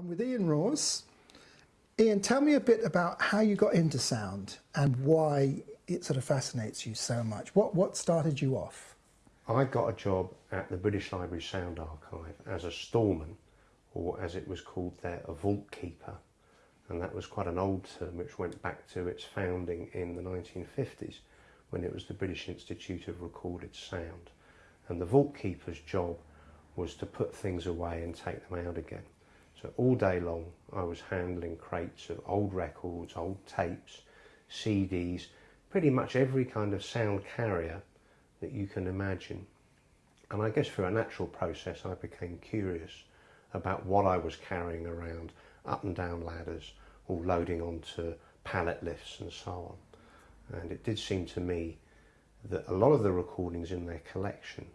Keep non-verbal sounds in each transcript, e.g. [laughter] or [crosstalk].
I'm with Ian Rawes. Ian, tell me a bit about how you got into sound and why it sort of fascinates you so much. What, what started you off? I got a job at the British Library Sound Archive as a storeman, or as it was called there, a vault keeper. And that was quite an old term which went back to its founding in the 1950s when it was the British Institute of Recorded Sound. And the vault keeper's job was to put things away and take them out again. So all day long I was handling crates of old records, old tapes, CDs, pretty much every kind of sound carrier that you can imagine. And I guess through a natural process I became curious about what I was carrying around up and down ladders or loading onto pallet lifts and so on. And it did seem to me that a lot of the recordings in their collection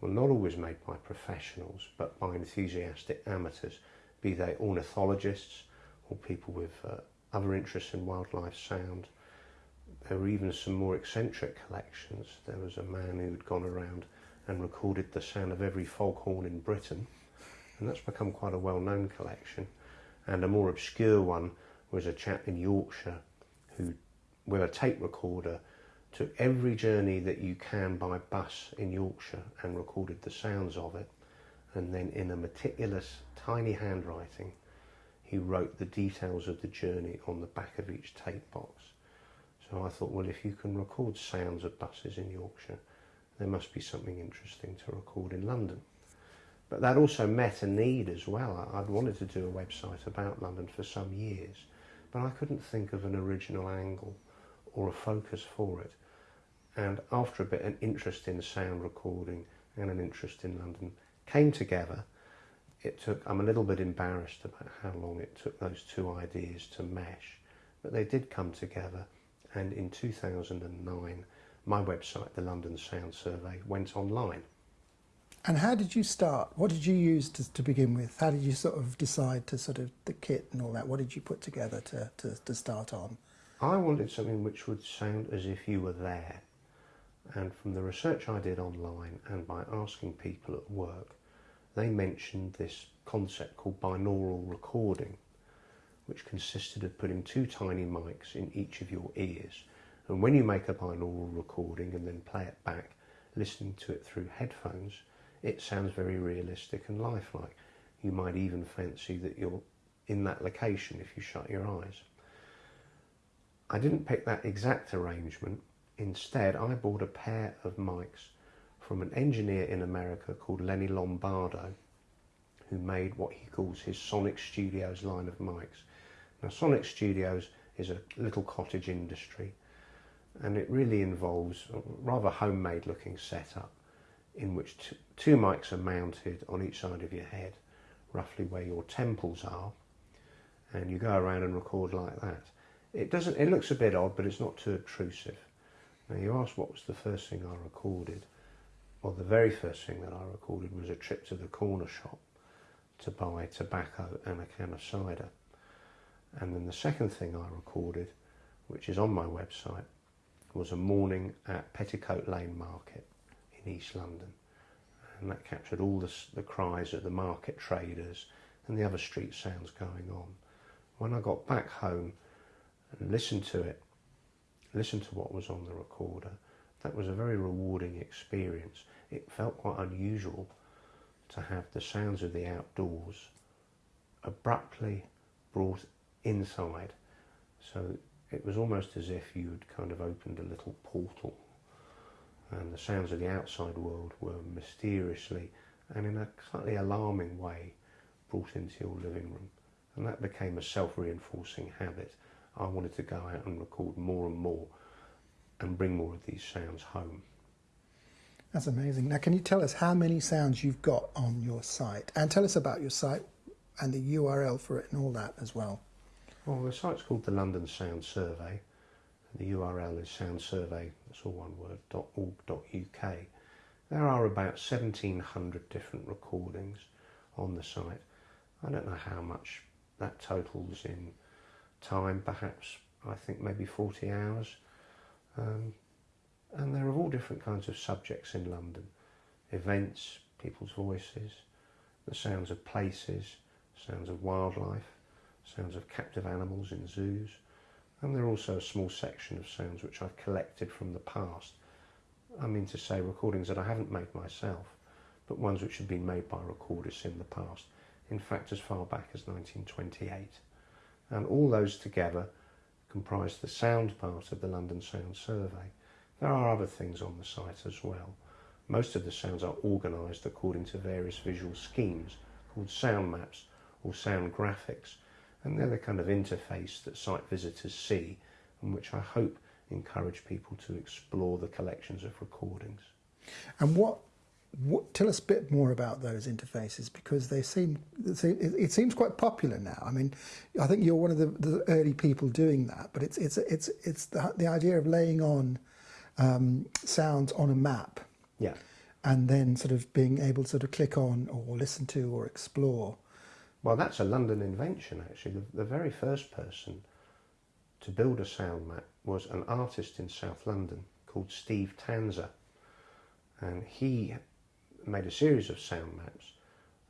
were not always made by professionals but by enthusiastic amateurs be they ornithologists or people with uh, other interests in wildlife sound. There were even some more eccentric collections. There was a man who had gone around and recorded the sound of every foghorn in Britain, and that's become quite a well-known collection. And a more obscure one was a chap in Yorkshire who, with a tape recorder, took every journey that you can by bus in Yorkshire and recorded the sounds of it and then in a meticulous tiny handwriting he wrote the details of the journey on the back of each tape box. So I thought, well, if you can record sounds of buses in Yorkshire, there must be something interesting to record in London. But that also met a need as well. I'd wanted to do a website about London for some years, but I couldn't think of an original angle or a focus for it. And after a bit, an interest in sound recording and an interest in London came together. It took, I'm a little bit embarrassed about how long it took those two ideas to mesh, but they did come together. And in 2009, my website, the London Sound Survey, went online. And how did you start? What did you use to, to begin with? How did you sort of decide to sort of the kit and all that? What did you put together to, to, to start on? I wanted something which would sound as if you were there. And from the research I did online and by asking people at work, they mentioned this concept called binaural recording, which consisted of putting two tiny mics in each of your ears. And when you make a binaural recording and then play it back, listening to it through headphones, it sounds very realistic and lifelike. You might even fancy that you're in that location if you shut your eyes. I didn't pick that exact arrangement. Instead, I bought a pair of mics from an engineer in America called Lenny Lombardo, who made what he calls his Sonic Studios line of mics. Now, Sonic Studios is a little cottage industry, and it really involves a rather homemade looking setup in which two mics are mounted on each side of your head, roughly where your temples are, and you go around and record like that. It doesn't. It looks a bit odd, but it's not too obtrusive. Now you ask what was the first thing I recorded. Well, the very first thing that I recorded was a trip to the corner shop to buy tobacco and a can of cider. And then the second thing I recorded, which is on my website, was a morning at Petticoat Lane Market in East London. And that captured all the, the cries of the market traders and the other street sounds going on. When I got back home and listened to it, listened to what was on the recorder, that was a very rewarding experience. It felt quite unusual to have the sounds of the outdoors abruptly brought inside. So it was almost as if you'd kind of opened a little portal and the sounds of the outside world were mysteriously and in a slightly alarming way brought into your living room. And that became a self-reinforcing habit. I wanted to go out and record more and more and bring more of these sounds home. That's amazing. Now, can you tell us how many sounds you've got on your site? And tell us about your site and the URL for it and all that as well. Well, the site's called the London Sound Survey. The URL is soundsurvey, that's all one word, .org.uk. There are about 1,700 different recordings on the site. I don't know how much that totals in time, perhaps I think maybe 40 hours. Um, and there are all different kinds of subjects in London. Events, people's voices, the sounds of places, sounds of wildlife, sounds of captive animals in zoos, and there are also a small section of sounds which I've collected from the past. I mean to say recordings that I haven't made myself, but ones which have been made by recordists in the past, in fact as far back as 1928. And all those together comprise the sound part of the London Sound Survey. There are other things on the site as well. Most of the sounds are organised according to various visual schemes called sound maps or sound graphics, and they're the kind of interface that site visitors see and which I hope encourage people to explore the collections of recordings. And what, what tell us a bit more about those interfaces because they seem it seems quite popular now. I mean, I think you're one of the, the early people doing that, but it's it's it's it's the, the idea of laying on um, sounds on a map. Yeah. And then sort of being able to sort of click on or listen to or explore well, that's a London invention, actually. The, the very first person to build a sound map was an artist in South London called Steve Tanzer. And he made a series of sound maps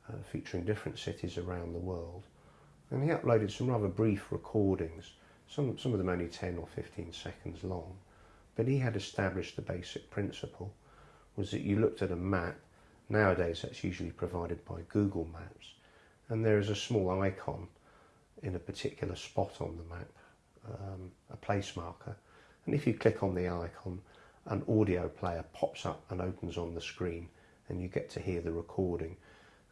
uh, featuring different cities around the world. And he uploaded some rather brief recordings, some, some of them only 10 or 15 seconds long. But he had established the basic principle was that you looked at a map, nowadays that's usually provided by Google Maps, and there is a small icon in a particular spot on the map, um, a place marker. And if you click on the icon, an audio player pops up and opens on the screen and you get to hear the recording.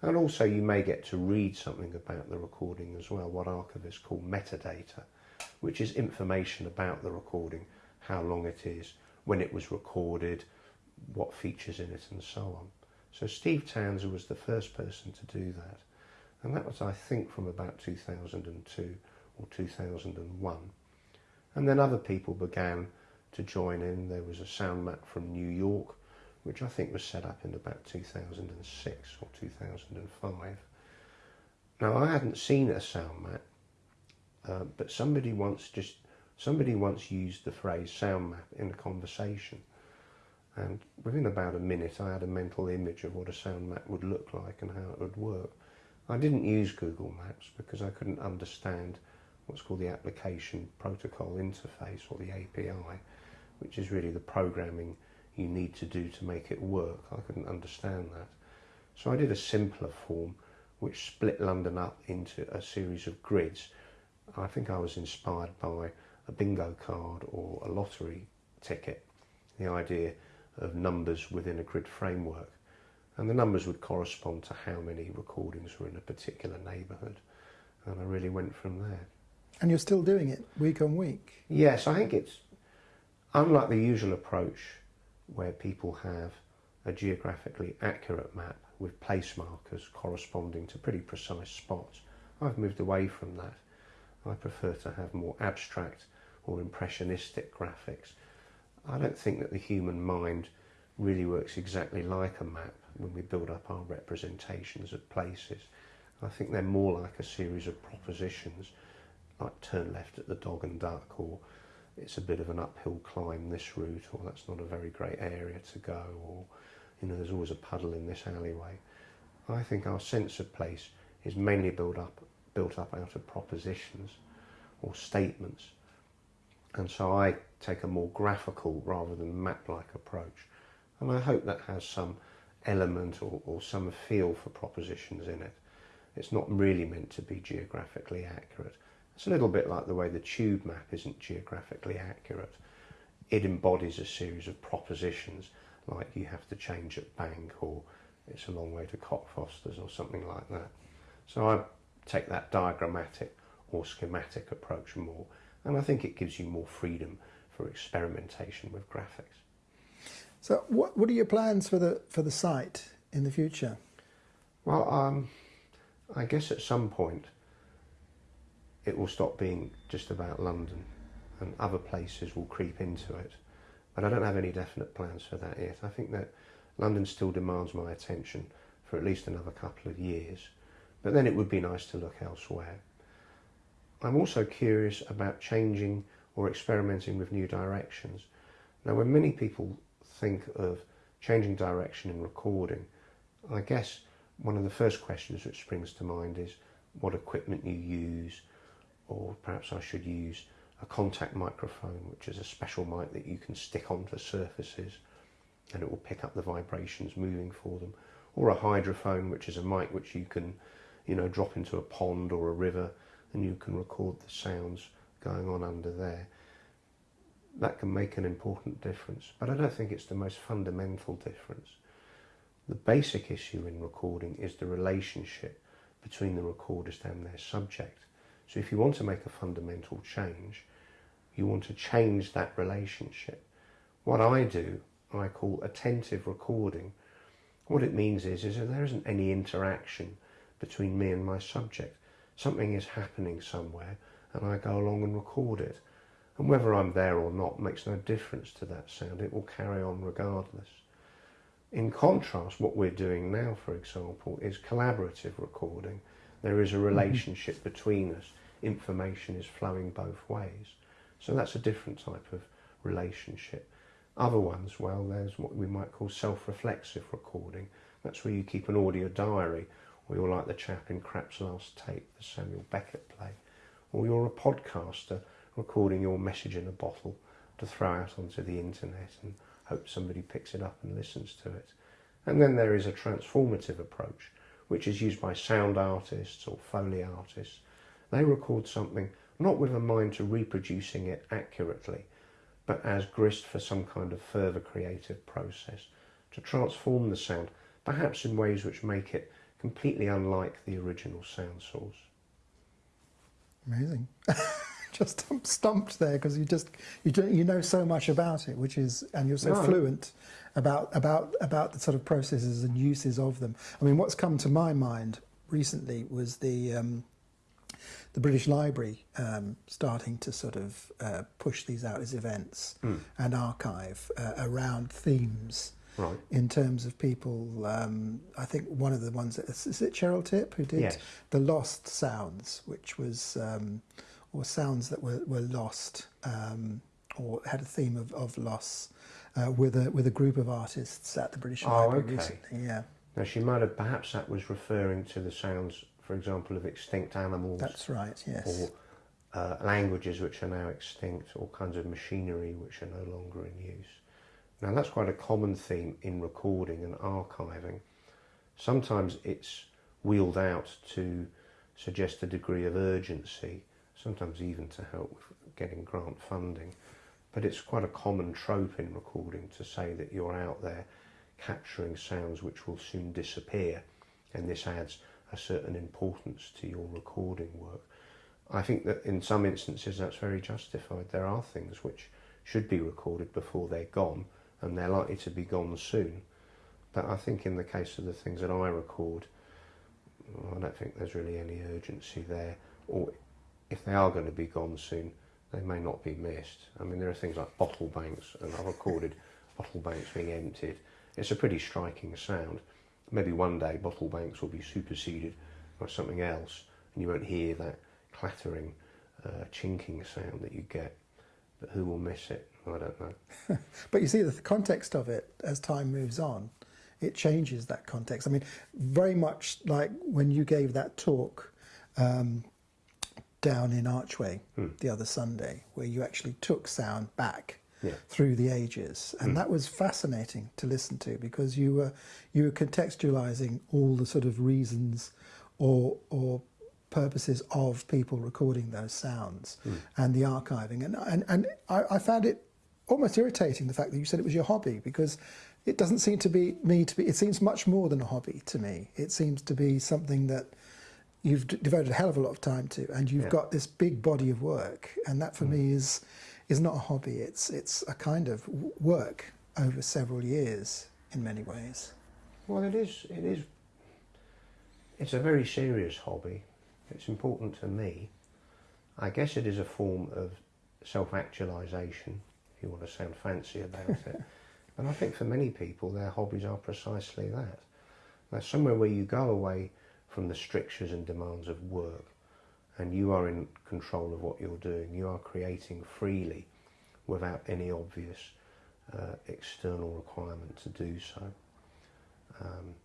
And also you may get to read something about the recording as well, what archivists call metadata, which is information about the recording, how long it is, when it was recorded, what features in it and so on. So Steve Tanzer was the first person to do that and that was I think from about 2002 or 2001 and then other people began to join in there was a sound map from New York which I think was set up in about 2006 or 2005 now I hadn't seen a sound map uh, but somebody once just somebody once used the phrase sound map in a conversation. And within about a minute I had a mental image of what a sound map would look like and how it would work. I didn't use Google Maps because I couldn't understand what's called the application protocol interface or the API, which is really the programming you need to do to make it work. I couldn't understand that. So I did a simpler form which split London up into a series of grids. I think I was inspired by a bingo card or a lottery ticket, the idea of numbers within a grid framework and the numbers would correspond to how many recordings were in a particular neighbourhood and I really went from there. And you're still doing it week on week? Yes, I think it's unlike the usual approach where people have a geographically accurate map with place markers corresponding to pretty precise spots. I've moved away from that. I prefer to have more abstract or impressionistic graphics. I don't think that the human mind really works exactly like a map when we build up our representations of places. I think they're more like a series of propositions, like turn left at the dog and duck, or it's a bit of an uphill climb this route, or that's not a very great area to go, or you know, there's always a puddle in this alleyway. I think our sense of place is mainly built up, built up out of propositions or statements. And so I take a more graphical rather than map-like approach. And I hope that has some element or, or some feel for propositions in it. It's not really meant to be geographically accurate. It's a little bit like the way the tube map isn't geographically accurate. It embodies a series of propositions like you have to change at Bank or it's a long way to Cockfosters or something like that. So I take that diagrammatic or schematic approach more and I think it gives you more freedom for experimentation with graphics. So what, what are your plans for the, for the site in the future? Well, um, I guess at some point it will stop being just about London and other places will creep into it. But I don't have any definite plans for that yet. I think that London still demands my attention for at least another couple of years. But then it would be nice to look elsewhere. I'm also curious about changing or experimenting with new directions. Now, when many people think of changing direction in recording, I guess one of the first questions which springs to mind is what equipment you use, or perhaps I should use a contact microphone, which is a special mic that you can stick onto surfaces and it will pick up the vibrations moving for them, or a hydrophone, which is a mic which you can, you know, drop into a pond or a river and you can record the sounds going on under there. That can make an important difference, but I don't think it's the most fundamental difference. The basic issue in recording is the relationship between the recordist and their subject. So if you want to make a fundamental change, you want to change that relationship. What I do, I call attentive recording. What it means is, is that there isn't any interaction between me and my subject. Something is happening somewhere and I go along and record it. And whether I'm there or not makes no difference to that sound. It will carry on regardless. In contrast, what we're doing now, for example, is collaborative recording. There is a mm-hmm. relationship mm-hmm. between us. Information is flowing both ways. So that's a different type of relationship. Other ones, well, there's what we might call self-reflexive recording. That's where you keep an audio diary, or you're like the chap in Krapp's Last Tape, the Samuel Beckett play, or you're a podcaster recording your message in a bottle to throw out onto the internet and hope somebody picks it up and listens to it. And then there is a transformative approach, which is used by sound artists or Foley artists. They record something not with a mind to reproducing it accurately, but as grist for some kind of further creative process to transform the sound, perhaps in ways which make it completely unlike the original sound source. Amazing. [laughs] just stumped there because you just you do, you know so much about it, which is and you're so no. fluent about about about the sort of processes and uses of them. I mean, what's come to my mind recently was the um, the British Library um, starting to sort of uh, push these out as events mm. and archive uh, around themes. Right. In terms of people, um, I think one of the ones is it Cheryl Tipp who did yes. the Lost Sounds, which was um, or sounds that were, were lost um, or had a theme of, of loss uh, with a with a group of artists at the British oh, Library okay. recently. Yeah. Now she might have perhaps that was referring to the sounds for example, of extinct animals. That's right, yes. Or uh, languages which are now extinct, or kinds of machinery which are no longer in use. Now that's quite a common theme in recording and archiving. Sometimes it's wheeled out to suggest a degree of urgency, sometimes even to help with getting grant funding. But it's quite a common trope in recording to say that you're out there capturing sounds which will soon disappear, and this adds a certain importance to your recording work. I think that in some instances that's very justified. There are things which should be recorded before they're gone, and they're likely to be gone soon. But I think in the case of the things that I record, I don't think there's really any urgency there. Or if they are going to be gone soon, they may not be missed. I mean, there are things like bottle banks, and I've recorded bottle banks being emptied. It's a pretty striking sound maybe one day bottle banks will be superseded by something else and you won't hear that clattering, uh, chinking sound that you get. But who will miss it? I don't know. [laughs] but you see, the context of it as time moves on, it changes that context. I mean, very much like when you gave that talk um, down in Archway hmm. the other Sunday, where you actually took sound back yeah. through the ages, and mm. that was fascinating to listen to because you were you were contextualizing all the sort of reasons or or purposes of people recording those sounds mm. and the archiving, and and and I, I found it almost irritating the fact that you said it was your hobby because it doesn't seem to be me to be. It seems much more than a hobby to me. It seems to be something that you've devoted a hell of a lot of time to, and you've yeah. got this big body of work, and that for mm. me is is not a hobby. It's it's a kind of work over several years in many ways. Well, it is. It is. It's a very serious hobby. It's important to me. I guess it is a form of self-actualization, if you want to sound fancy about it. [laughs] and I think for many people, their hobbies are precisely that. They're somewhere where you go away from the strictures and demands of work and you are in control of what you're doing. You are creating freely without any obvious uh, external requirement to do so. Um,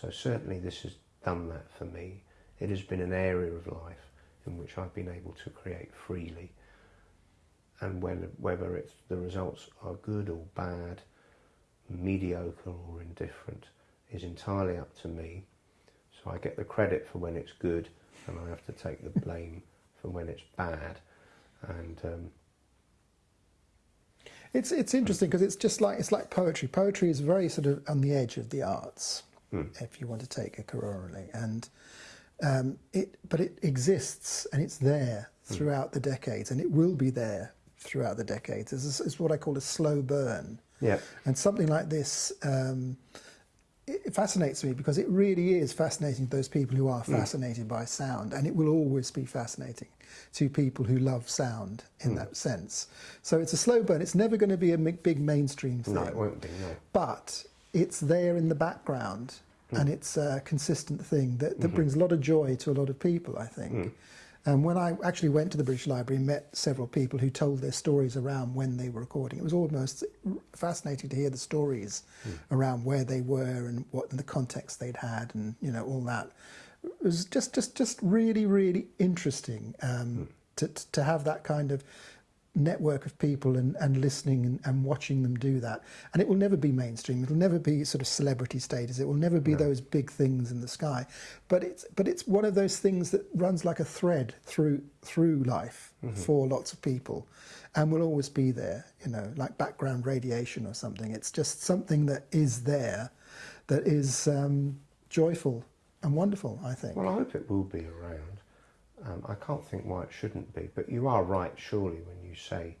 so certainly this has done that for me. it has been an area of life in which I've been able to create freely. And when, whether it's the results are good or bad, mediocre or indifferent, is entirely up to me. I get the credit for when it's good, and I have to take the blame for when it's bad. And um, it's it's interesting because it's just like it's like poetry. Poetry is very sort of on the edge of the arts, Hmm. if you want to take a corollary, and um, it but it exists and it's there throughout the decades, and it will be there throughout the decades. It's, it's what I call a slow burn. yeah, And something like this, um, it, fascinates me because it really is fascinating to those people who are mm. fascinated by sound, and it will always be fascinating to people who love sound in mm. that sense. So it's a slow burn. It's never going to be a big mainstream thing, no, it won't be, no. but it's there in the background, mm. and it's a consistent thing that, that mm-hmm. brings a lot of joy to a lot of people. I think. And when I actually went to the British Library and met several people who told their stories around when they were recording, it was almost fascinating to hear the stories around where they were and what the context they'd had, and you know all that. It was just, just, just really, really interesting um, to to have that kind of network of people and, and listening and, and watching them do that. And it will never be mainstream. It'll never be sort of celebrity status. It will never be those big things in the sky. But it's but it's one of those things that runs like a thread through through life for lots of people and will always be there, you know, like background radiation or something. It's just something that is there that is um, joyful and wonderful, I think. Well, I hope it will be around. Um, I can't think why it shouldn't be, but you are right, surely, when you say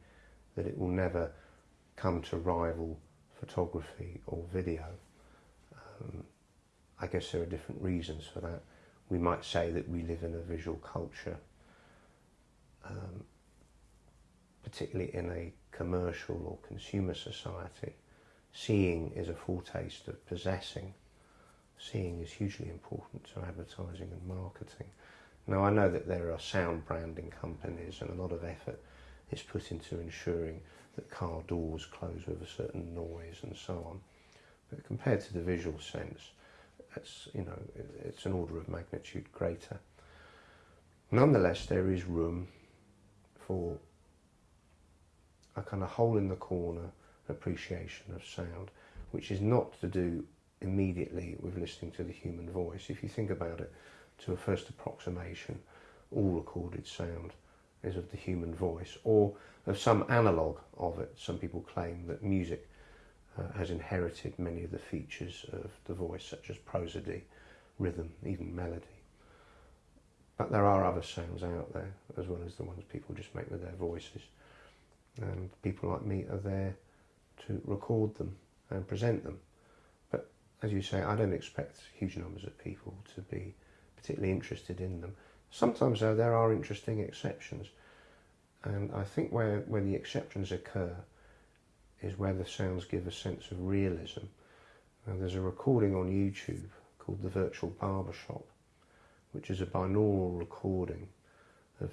that it will never come to rival photography or video. Um, I guess there are different reasons for that. We might say that we live in a visual culture, um, particularly in a commercial or consumer society. Seeing is a foretaste of possessing seeing is hugely important to advertising and marketing. Now, I know that there are sound branding companies and a lot of effort is put into ensuring that car doors close with a certain noise and so on. But compared to the visual sense, it's, you know, it's an order of magnitude greater. Nonetheless, there is room for a kind of hole in the corner appreciation of sound, which is not to do immediately with listening to the human voice. If you think about it, to a first approximation, all recorded sound is of the human voice or of some analogue of it. Some people claim that music uh, has inherited many of the features of the voice, such as prosody, rhythm, even melody. But there are other sounds out there, as well as the ones people just make with their voices. And people like me are there to record them and present them. But as you say, I don't expect huge numbers of people to be particularly interested in them. Sometimes, though, there are interesting exceptions. And I think where, where the exceptions occur is where the sounds give a sense of realism. Now, there's a recording on YouTube called The Virtual Barbershop, which is a binaural recording of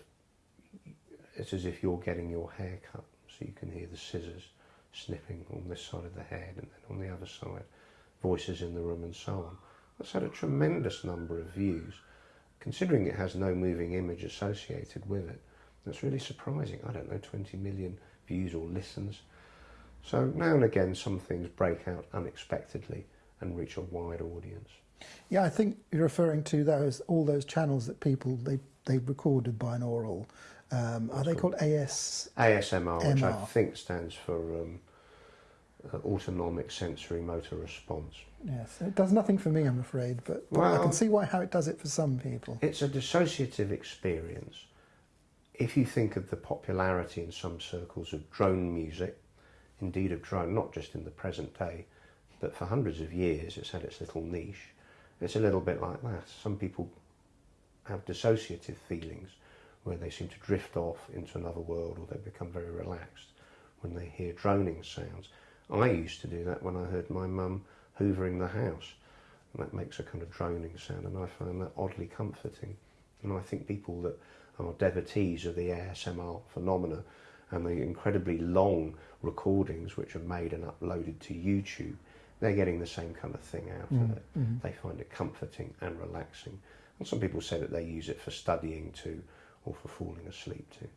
it's as if you're getting your hair cut, so you can hear the scissors snipping on this side of the head and then on the other side, voices in the room and so on. That's had a tremendous number of views. Considering it has no moving image associated with it, that's really surprising. I don't know, 20 million views or listens. So now and again, some things break out unexpectedly and reach a wide audience. Yeah, I think you're referring to those all those channels that people they they recorded binaural. Um, are they called AS? ASMR, which I think stands for um, Uh, autonomic Sensory Motor Response. Yes, it does nothing for me, I'm afraid, but, but I can see why how it does it for some people. It's a dissociative experience. If you think of the popularity in some circles of drone music, indeed of drone, not just in the present day, but for hundreds of years it's had its little niche. It's a little bit like that. Some people have dissociative feelings where they seem to drift off into another world or they become very relaxed when they hear droning sounds. I used to do that when I heard my mum hoovering the house. And that makes a kind of droning sound, and I find that oddly comforting. And I think people that are devotees of the ASMR phenomena and the incredibly long recordings which are made and uploaded to YouTube, they're getting the same kind of thing out of mm, it. Mm-hmm. They find it comforting and relaxing. And some people say that they use it for studying too, or for falling asleep too.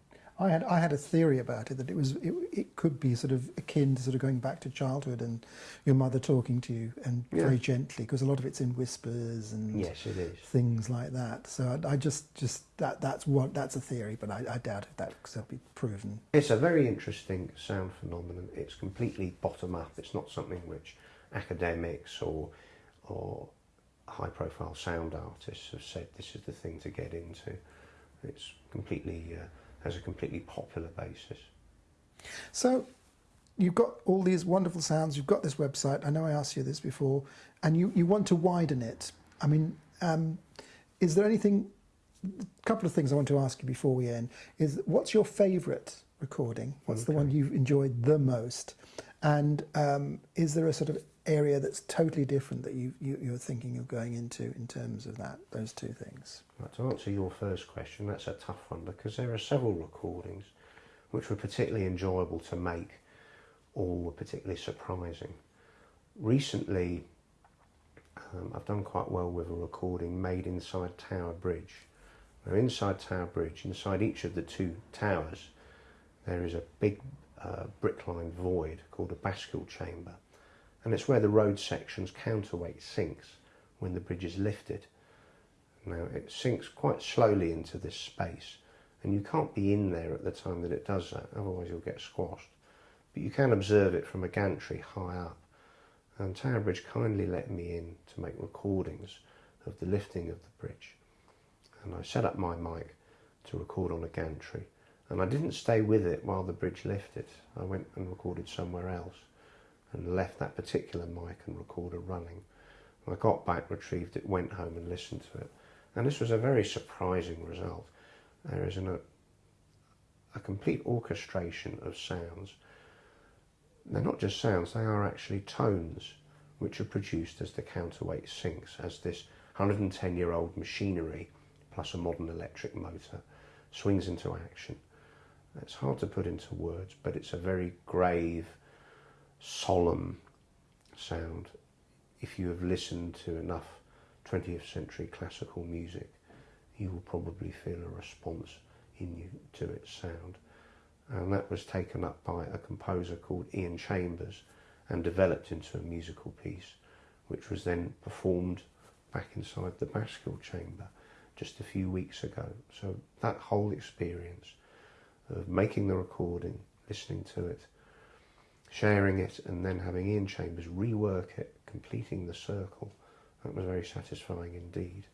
I had I had a theory about it that it was it, it could be sort of akin to sort of going back to childhood and your mother talking to you and Yeah. very gently because a lot of it's in whispers and Yes, it is. things like that. So I, I just just that that's what that's a theory, but I, I doubt if that could be proven. It's a very interesting sound phenomenon. It's completely bottom up. It's not something which academics or or high profile sound artists have said this is the thing to get into. It's completely uh, has a completely popular basis. So you've got all these wonderful sounds. You've got this website. I know I asked you this before, and you, you want to widen it. I mean, um, is there anything? A couple of things I want to ask you before we end is what's your favourite recording? What's the one you've enjoyed the most? And um, is there a sort of area that's totally different that you, you you're thinking of going into in terms of that those two things? Right, to answer your first question, that's a tough one because there are several recordings which were particularly enjoyable to make or were particularly surprising. Recently, um, I've done quite well with a recording made inside Tower Bridge. Now, inside Tower Bridge, inside each of the two towers, there is a big uh, brick-lined void called a bascule chamber, and it's where the road section's counterweight sinks when the bridge is lifted. Now it sinks quite slowly into this space, and you can't be in there at the time that it does that, otherwise you'll get squashed. But you can observe it from a gantry high up. And Tower Bridge kindly let me in to make recordings of the lifting of the bridge. And I set up my mic to record on a gantry. And I didn't stay with it while the bridge lifted. I went and recorded somewhere else and left that particular mic and recorder running. I got back, retrieved it, went home and listened to it. And this was a very surprising result. There is an, a, a complete orchestration of sounds. They're not just sounds, they are actually tones which are produced as the counterweight sinks, as this 110 year old machinery plus a modern electric motor swings into action. It's hard to put into words, but it's a very grave, solemn sound. If you have listened to enough 20th century classical music, you will probably feel a response in you to its sound. And that was taken up by a composer called Ian Chambers and developed into a musical piece, which was then performed back inside the Bascule chamber just a few weeks ago. So that whole experience of making the recording, listening to it, sharing it, and then having Ian Chambers rework it, completing the circle, that was very satisfying indeed.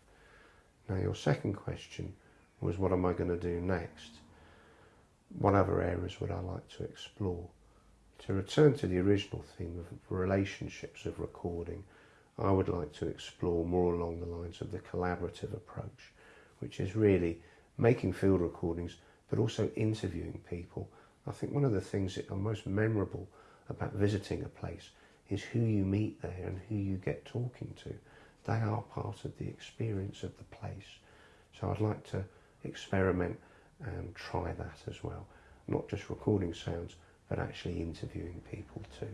Now, your second question was what am I going to do next? What other areas would I like to explore? To return to the original theme of relationships of recording, I would like to explore more along the lines of the collaborative approach, which is really making field recordings but also interviewing people. I think one of the things that are most memorable about visiting a place is who you meet there and who you get talking to. They are part of the experience of the place. So I'd like to experiment and try that as well. Not just recording sounds, but actually interviewing people too.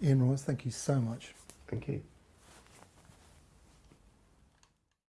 Ian Rawes, thank you so much. Thank you.